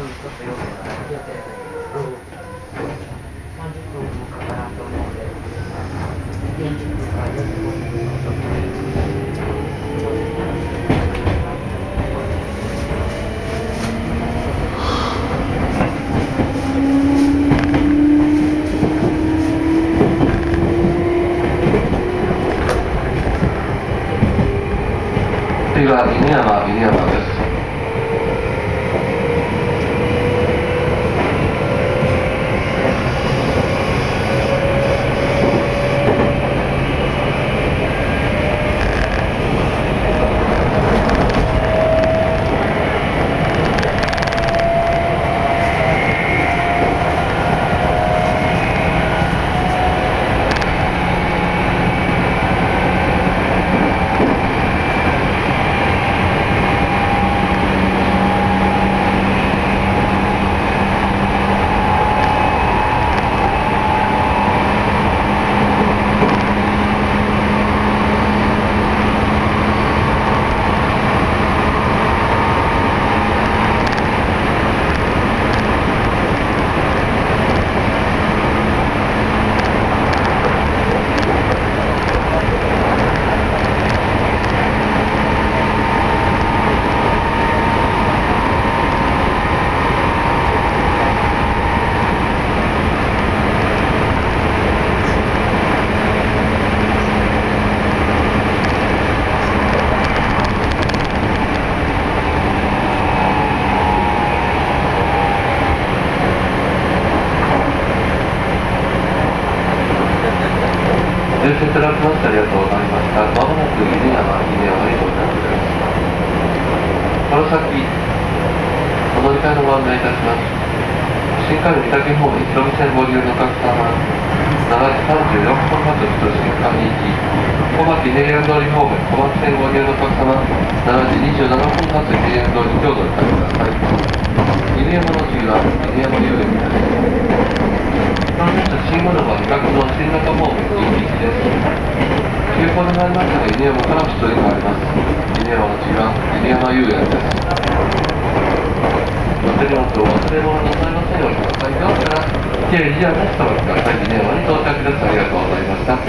分ちょっと予定が予定が30分かかなと思うので、は犬山犬山です。入線いただきましてありがとうございました。まもなく犬山犬山に到着です。この先、お乗り換えのご案内いたします。新幹線北方面広見線ご利用のお客様、7時34分発と新幹に行き、小牧平安通り方面小牧線ご利用のお客様、7時27分発平安通り京都におりください。犬山の次は犬山遊園です。関連と新物は比較の新型方面1匹です。急行になりましたら犬山から出演があります。犬山の次は犬山遊園です。お手荷物を忘れ物なさいませんようにください。ではから、計以上です。とお待ちください。犬山に到着です。ありがとうございました。